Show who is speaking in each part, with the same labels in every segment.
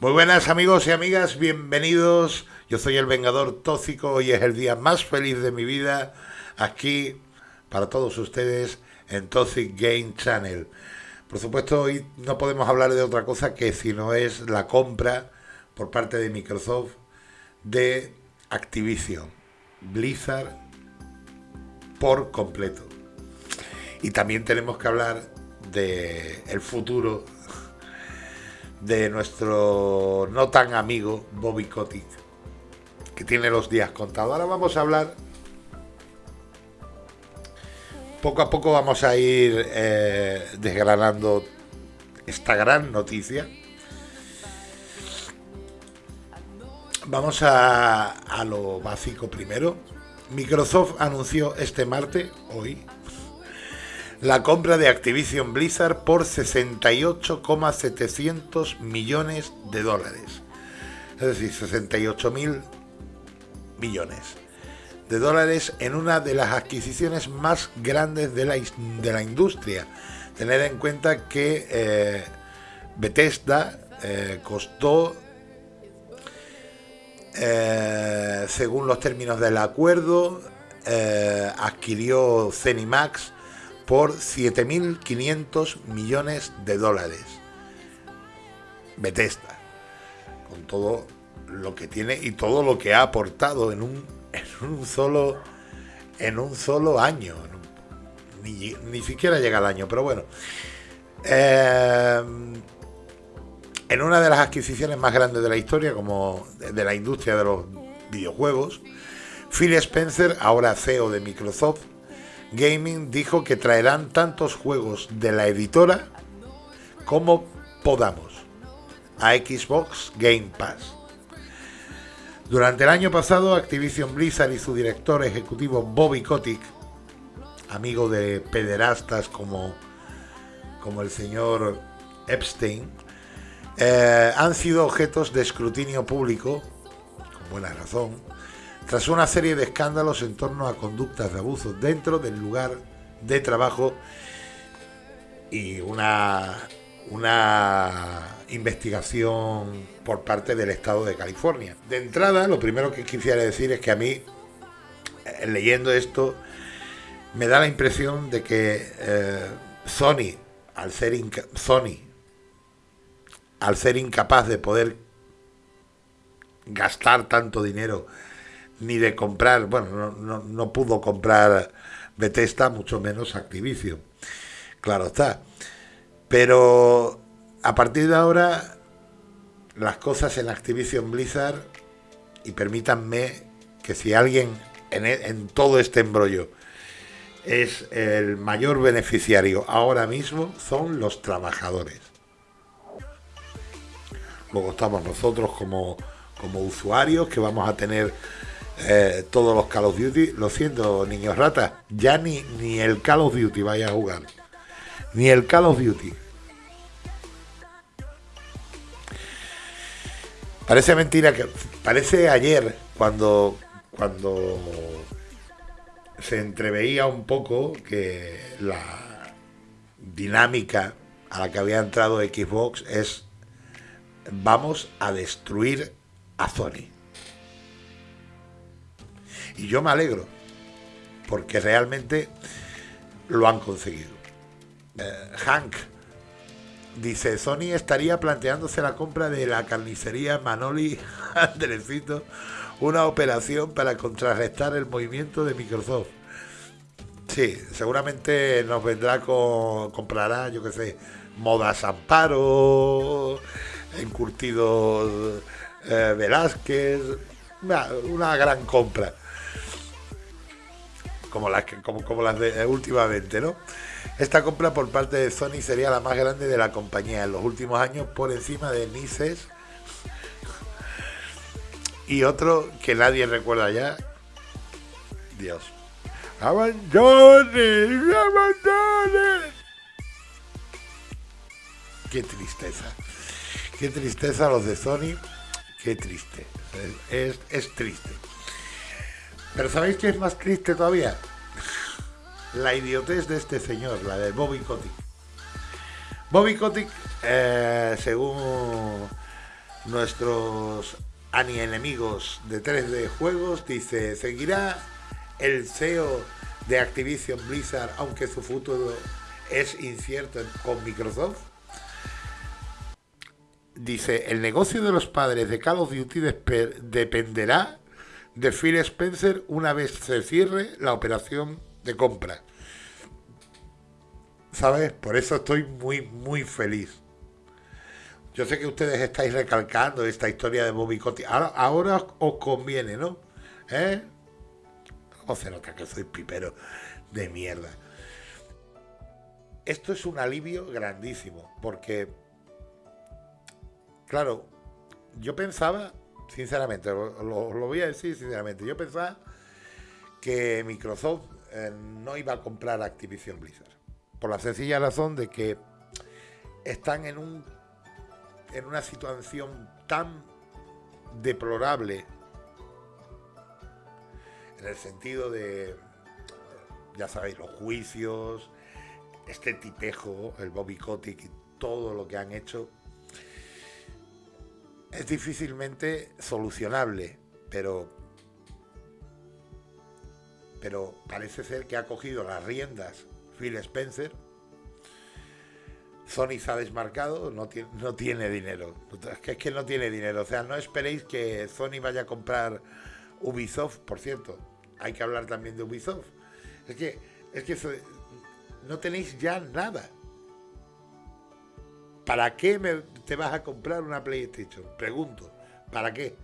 Speaker 1: Muy buenas amigos y amigas, bienvenidos. Yo soy el Vengador Tóxico, hoy es el día más feliz de mi vida aquí para todos ustedes en Toxic Game Channel. Por supuesto, hoy no podemos hablar de otra cosa que si no es la compra por parte de Microsoft de Activision, Blizzard por completo. Y también tenemos que hablar de el futuro de nuestro no tan amigo Bobby Kotick, que tiene los días contados. Ahora vamos a hablar, poco a poco vamos a ir eh, desgranando esta gran noticia. Vamos a, a lo básico primero. Microsoft anunció este martes, hoy, la compra de Activision Blizzard por 68,700 millones de dólares. Es decir, 68 mil millones de dólares en una de las adquisiciones más grandes de la, de la industria. Tener en cuenta que eh, Bethesda eh, costó, eh, según los términos del acuerdo, adquirió Cenimax por 7.500 millones de dólares. Bethesda, con todo lo que tiene y todo lo que ha aportado en un, en un solo en un solo año. Ni, ni siquiera llega al año, pero bueno. Eh, en una de las adquisiciones más grandes de la historia, como de la industria de los videojuegos, Phil Spencer, ahora CEO de Microsoft, Gaming dijo que traerán tantos juegos de la editora como podamos a Xbox Game Pass. Durante el año pasado, Activision Blizzard y su director ejecutivo Bobby Kotick, amigo de pederastas como, como el señor Epstein, eh, han sido objetos de escrutinio público, con buena razón, tras una serie de escándalos en torno a conductas de abuso dentro del lugar de trabajo y una, una investigación por parte del Estado de California. De entrada, lo primero que quisiera decir es que a mí, eh, leyendo esto, me da la impresión de que eh, Sony, al ser Sony, al ser incapaz de poder gastar tanto dinero ni de comprar, bueno, no, pudo comprar Bethesda, mucho menos Activision. Claro está. Pero a partir de ahora, las cosas en Activision Blizzard, y permítanme que si alguien en, e, en todo este embrollo es el mayor beneficiario ahora mismo, son los trabajadores. Luego estamos nosotros como, como usuarios que vamos a tener eh, todos los Call of Duty. Lo siento, niños ratas, ya ni, ni el Call of Duty vaya a jugar. Ni el Call of Duty. Parece mentira que. Parece ayer cuando. Cuando se entreveía un poco que la dinámica a la que había entrado Xbox es vamos a destruir a Sony. Y yo me alegro, porque realmente lo han conseguido. Eh, Hank dice, Sony estaría planteándose la compra de la carnicería Manoli Andresito, una operación para contrarrestar el movimiento de Microsoft. Sí, seguramente nos vendrá con, comprará, yo qué sé, Modas Amparo, Encurtidos eh, Velázquez, una gran compra como las, como, como las de últimamente, ¿no? Esta compra por parte de Sony sería la más grande de la compañía en los últimos años por encima de Nices y otro que nadie recuerda ya. Dios. ¡Abandone! ¡Abandone! Qué tristeza. Qué tristeza los de Sony. Qué triste. Es, es triste. Pero ¿sabéis qué es más triste todavía? La idiotez de este señor, la de Bobby Kotick. Bobby Kotick, eh, según nuestros ani enemigos de 3D Juegos, dice, ¿seguirá el CEO de Activision Blizzard aunque su futuro es incierto con Microsoft? Dice, el negocio de los padres de Call of Duty dependerá de Phil Spencer una vez se cierre la operación de compra. ¿Sabes? Por eso estoy muy, muy feliz. Yo sé que ustedes estáis recalcando esta historia de Bobby Cotti. Ahora, os conviene, ¿no? ¿Eh? ¿Cómo se nota que soy pipero de mierda? Esto es un alivio grandísimo, porque, claro, yo pensaba, sinceramente, lo, lo voy a decir sinceramente, yo pensaba que Microsoft eh, no iba a comprar Activision Blizzard. Por la sencilla razón de que están en un en una situación tan deplorable en el sentido de ya sabéis los juicios este tipejo el Bobby Kotick y todo lo que han hecho es difícilmente solucionable pero pero parece ser que ha cogido las riendas Phil Spencer. Sony se ha desmarcado, no tiene, no tiene dinero. Es que, es que no tiene dinero. O sea, no esperéis que Sony vaya a comprar Ubisoft, por cierto. Hay que hablar también de Ubisoft. Es que, es que no tenéis ya nada. ¿Para qué te vas a comprar una PlayStation? Pregunto. ¿Para qué?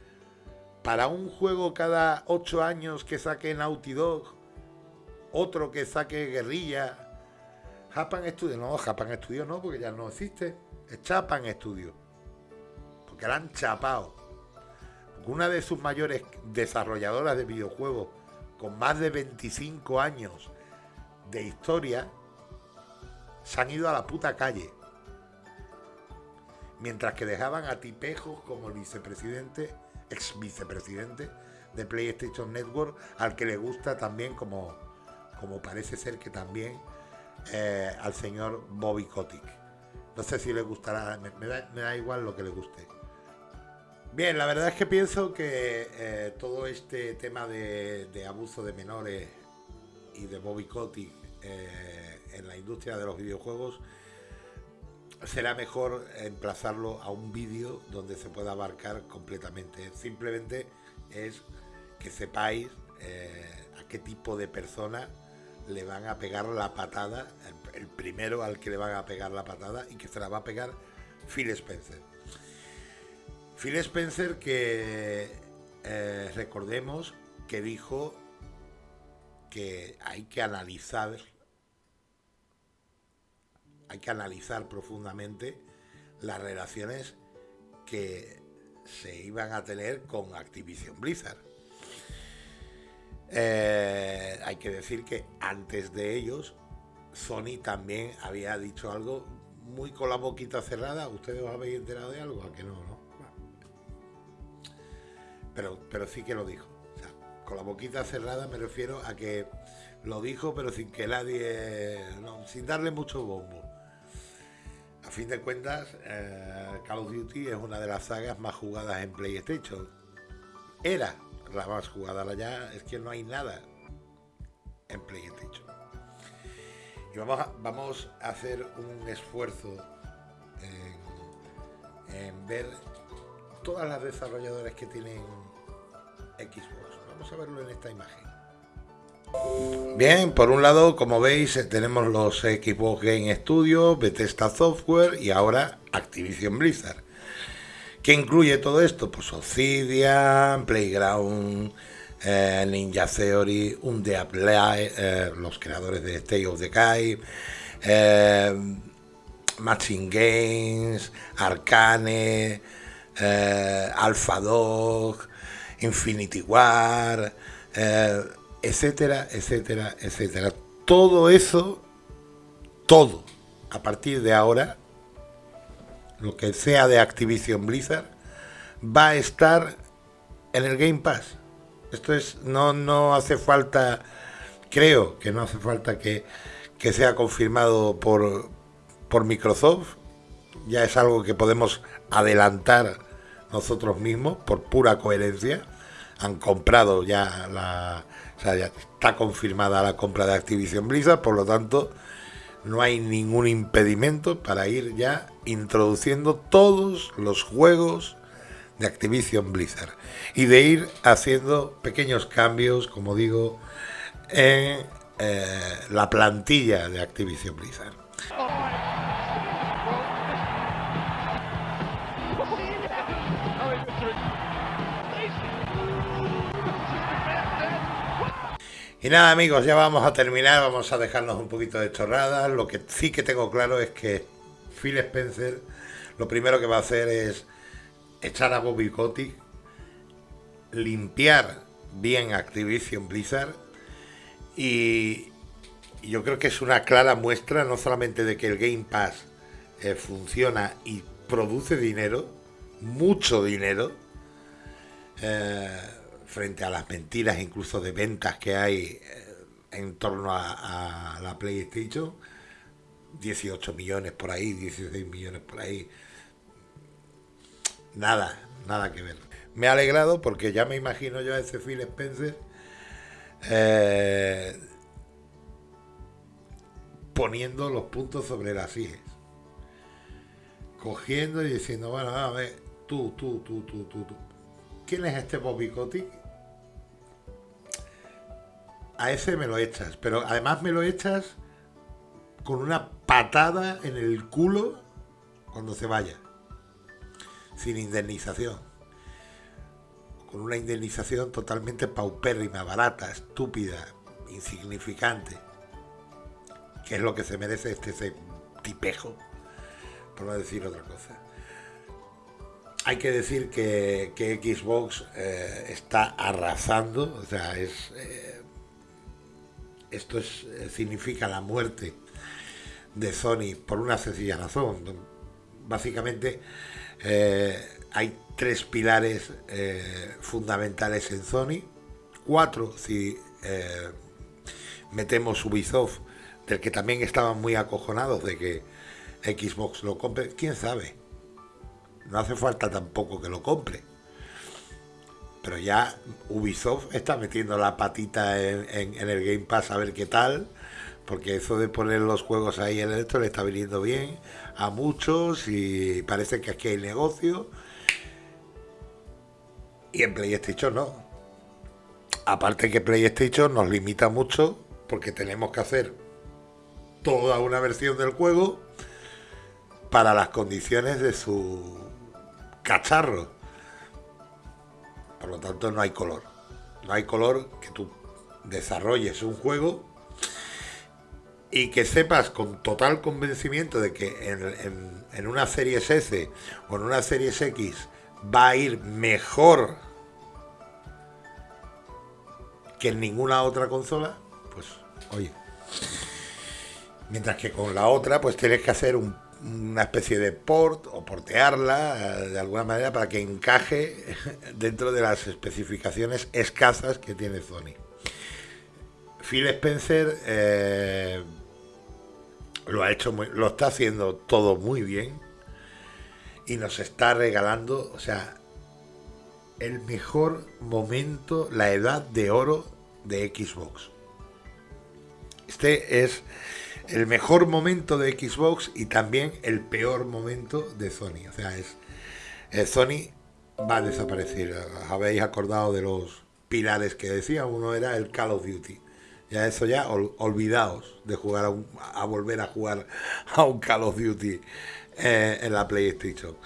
Speaker 1: para un juego cada ocho años que saque Naughty Dog, otro que saque Guerrilla, Japan Studio, no, Japan Studio no, porque ya no existe, es Japan Studio, porque la han chapado. una de sus mayores desarrolladoras de videojuegos, con más de 25 años de historia, se han ido a la puta calle. Mientras que dejaban a tipejos como el vicepresidente ex vicepresidente de PlayStation Network, al que le gusta también, como, como parece ser que también eh, al señor Bobby Kotick. No sé si le gustará, me, da, igual lo que le guste. Bien, la verdad es que pienso que eh, todo este tema de, abuso de menores y de Bobby Kotick eh, en la industria de los videojuegos será mejor emplazarlo a un vídeo donde se pueda abarcar completamente. Simplemente es que sepáis eh, a qué tipo de persona le van a pegar la patada, el, primero al que le van a pegar la patada y que se la va a pegar Phil Spencer. Phil Spencer que eh, recordemos que dijo que hay que analizar hay que analizar profundamente las relaciones que se iban a tener con Activision Blizzard. Eh, hay que decir que antes de ellos, Sony también había dicho algo muy con la boquita cerrada. ¿Ustedes os habéis enterado de algo? ¿A que no? no? Pero, pero sí que lo dijo. con la boquita cerrada me refiero a que lo dijo, pero sin que nadie, sin darle mucho bombo. A fin de cuentas, eh, Call of Duty es una de las sagas más jugadas en PlayStation. Era la más jugada, ya es que no hay nada en PlayStation. Y vamos a, vamos a hacer un esfuerzo en, en ver todas las desarrolladoras que tienen Xbox. Vamos a verlo en esta imagen. Bien, por un lado, como veis, eh, tenemos los equipos Game Studio, Bethesda Software y ahora Activision Blizzard. ¿Qué incluye todo esto? Pues Obsidian, Playground, eh, Ninja Theory, Undead eh, los creadores de of Decay, eh, Matching Games, Arcane, Alpha Dog, Infinity War, etcétera, etcétera, etcétera. Todo eso, todo, a partir de ahora, lo que sea de Activision Blizzard, va a estar en el Game Pass. Esto es, no, no hace falta, creo que no hace falta que, que sea confirmado por, por Microsoft. Ya es algo que podemos adelantar, nosotros mismos por pura coherencia. Han comprado ya la... O sea, ya está confirmada la compra de Activision Blizzard, por lo tanto no hay ningún impedimento para ir ya introduciendo todos los juegos de Activision Blizzard y de ir haciendo pequeños cambios, como digo, en eh, la plantilla de Activision Blizzard. Y nada amigos, ya vamos a terminar, vamos a dejarnos un poquito de chorradas. Lo que sí que tengo claro es que Phil Spencer lo primero que va a hacer es echar a Bobby Kotick, limpiar bien Activision Blizzard y yo creo que es una clara muestra no solamente de que el Game Pass eh, funciona y produce dinero, mucho dinero, eh, frente a las mentiras incluso de ventas que hay eh, en torno a, la PlayStation. 18 millones por ahí, 16 millones por ahí. Nada, nada que ver. Me ha alegrado porque ya me imagino yo a ese Phil Spencer eh, poniendo los puntos sobre las IES. Cogiendo y diciendo, bueno, a ver, tú, tú, tú, tú, tú, tú. ¿Quién es este Bobby Kotick? A ese me lo echas, pero además me lo echas con una patada en el culo cuando se vaya, sin indemnización, con una indemnización totalmente paupérrima, barata, estúpida, insignificante, que es lo que se merece este ese tipejo, por no decir otra cosa. Hay que decir que, Xbox eh, está arrasando, o sea, es... Eh, esto eh, significa la muerte de Sony por una sencilla razón. Básicamente eh, hay tres pilares eh, fundamentales en Sony, cuatro si metemos Ubisoft, del que también estaban muy acojonados de que Xbox lo compre, quién sabe. No hace falta tampoco que lo compre pero ya Ubisoft está metiendo la patita en, el Game Pass a ver qué tal, porque eso de poner los juegos ahí en esto le está viniendo bien a muchos y parece que aquí hay negocio. Y en PlayStation no. Aparte que PlayStation nos limita mucho porque tenemos que hacer toda una versión del juego para las condiciones de su cacharro. Por lo tanto, no hay color. No hay color que tú desarrolles un juego y que sepas con total convencimiento de que en, una serie S o en una serie X va a ir mejor que en ninguna otra consola, pues oye. Mientras que con la otra, pues tienes que hacer un una especie de port o portearla eh, de alguna manera para que encaje dentro de las especificaciones escasas que tiene Sony. Phil Spencer eh, lo ha hecho muy, lo está haciendo todo muy bien y nos está regalando, o sea, el mejor momento, la edad de oro de Xbox. Este es el mejor momento de Xbox y también el peor momento de Sony. O sea, es eh, Sony va a desaparecer. ¿Os habéis acordado de los pilares que decía? Uno era el Call of Duty. Ya eso ya, olvidaos de jugar a, volver a jugar a un Call of Duty eh, en la PlayStation.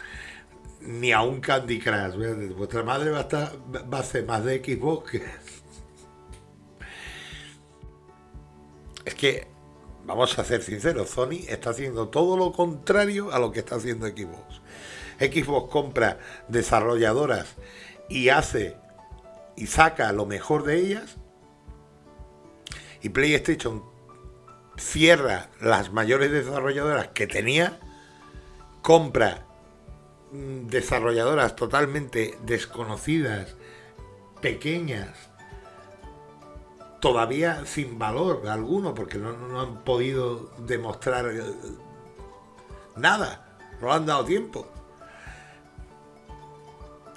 Speaker 1: Ni a un Candy Crush. Vuestra madre va a, estar, va a ser más de Xbox que... Es que vamos a ser sinceros, Sony está haciendo todo lo contrario a lo que está haciendo Xbox. Xbox compra desarrolladoras y hace y saca lo mejor de ellas. Y PlayStation cierra las mayores desarrolladoras que tenía, compra mm, desarrolladoras totalmente desconocidas, pequeñas, todavía sin valor alguno, porque no, han podido demostrar eh, nada, no han dado tiempo.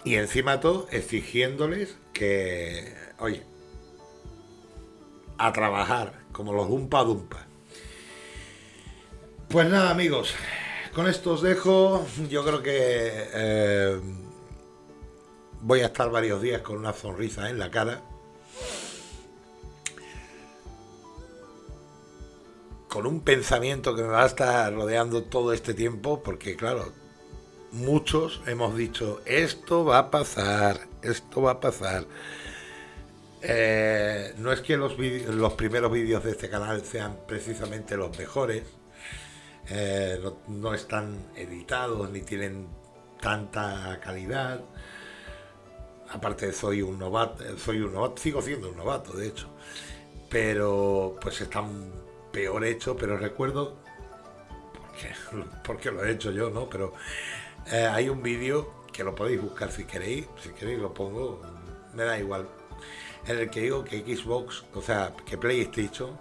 Speaker 1: Y encima todo exigiéndoles que, oye, a trabajar como los Dumpa Dumpa. Pues nada amigos, con esto os dejo. Yo creo que eh, voy a estar varios días con una sonrisa en la cara. Con un pensamiento que me va a estar rodeando todo este tiempo, porque claro, muchos hemos dicho, esto va a pasar, esto va a pasar. Eh, no es que los, los primeros vídeos de este canal sean precisamente los mejores, eh, no, están editados ni tienen tanta calidad. Aparte soy un novato, soy un novato, sigo siendo un novato de hecho, pero pues están peor hechos, pero recuerdo porque, lo he hecho yo, ¿no? Pero eh, hay un vídeo que lo podéis buscar si queréis, si queréis lo pongo, me da igual, en el que digo que Xbox, o sea, que PlayStation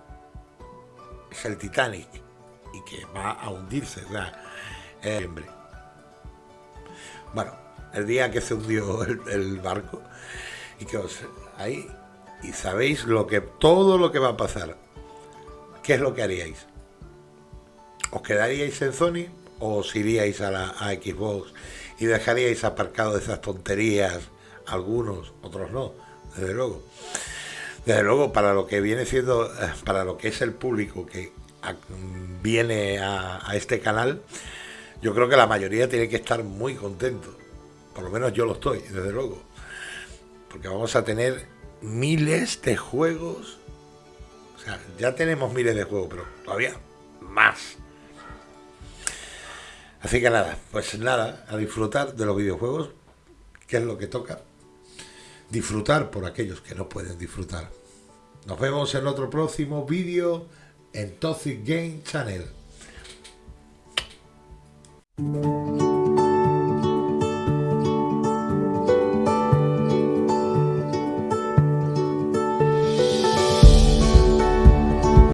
Speaker 1: es el Titanic y que va a hundirse, o sea, Bueno, el día que se hundió el, barco y que os ahí y sabéis lo que todo lo que va a pasar. ¿Qué es lo que haríais? ¿Os quedaríais en Sony o os iríais a la Xbox y dejaríais aparcado esas tonterías? Algunos, otros no, desde luego. Desde luego, para lo que viene siendo, eh, para lo que es el público que viene a, este canal, yo creo que la mayoría tiene que estar muy contento. Por lo menos yo lo estoy, desde luego. Porque vamos a tener miles de juegos. Ya tenemos miles de juegos, pero todavía más. Así que nada, pues nada, a disfrutar de los videojuegos, que es lo que toca. Disfrutar por aquellos que no pueden disfrutar. Nos vemos en otro próximo vídeo en Toxic Game Channel.